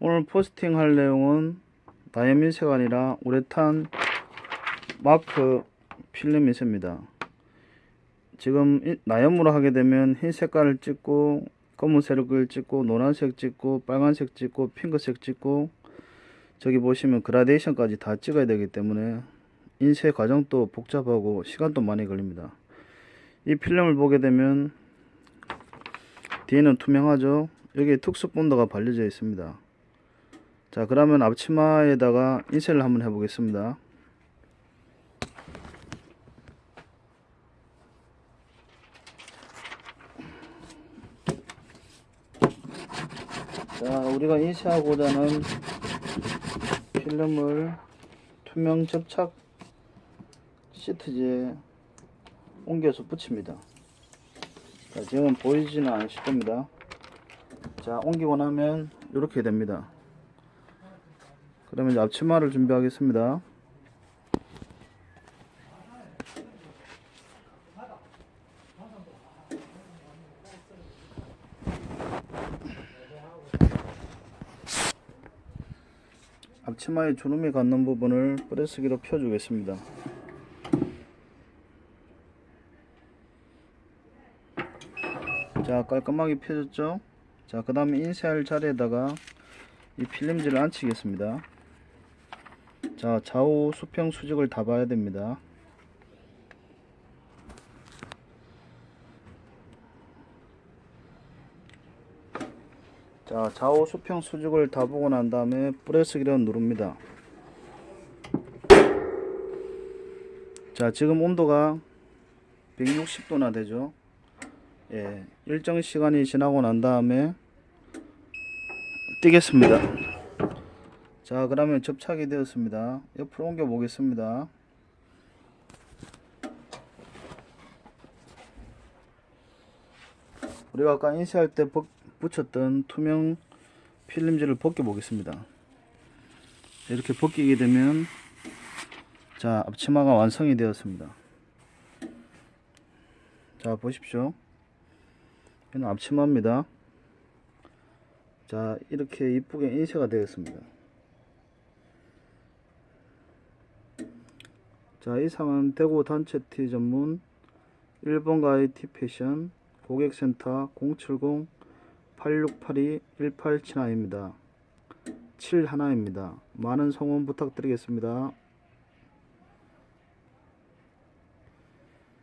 오늘 포스팅 할 내용은 다이아민세가 아니라 우레탄 마크 필름 인쇄입니다. 지금 이- 나염으로 하게 되면 흰 색깔을 찍고 검은색을 찍고 노란색 찍고 빨간색 찍고 핑크색 찍고 저기 보시면 그라데이션까지 다 찍어야 되기 때문에 인쇄 과정도 복잡하고 시간도 많이 걸립니다. 이 필름을 보게 되면 뒤에는 투명하죠. 여기에 특수 본드가 발려져 있습니다. 자 그러면 앞치마에다가 인쇄를 한번 해 보겠습니다. 자 우리가 인쇄하고자 하는 필름을 투명 접착 시트지에 옮겨서 붙입니다. 자, 지금 보이지는 않으실 겁니다. 자, 옮기고 나면 이렇게 됩니다. 그러면 이제 앞치마를 준비하겠습니다. 앞치마의 주름이 갖는 부분을 프레스기로 펴주겠습니다. 자 깔끔하게 펴졌죠 자 그 다음에 인쇄할 자리에다가 이 필름지를 앉히겠습니다 자 좌우 수평 수직을 다 봐야 됩니다. 자 좌우 수평 수직을 다 보고 난 다음에 프레스기를 누릅니다. 자 지금 온도가 160도나 되죠? 예, 일정 시간이 지나고 난 다음에 띄겠습니다. 자, 그러면 접착이 되었습니다. 옆으로 옮겨 보겠습니다. 우리가 아까 인쇄할 때 벗- 붙였던 투명 필름지를 벗겨 보겠습니다. 이렇게 벗기게 되면 자, 앞치마가 완성이 되었습니다. 자, 보십시오. 이는 앞치마입니다. 자 이렇게 이쁘게 인쇄가 되었습니다. 자 이 상은 대구 단체 티 전문 1번 가이 티 패션 고객센터 070-8682-1879입니다. 71입니다. 많은 성원 부탁드리겠습니다.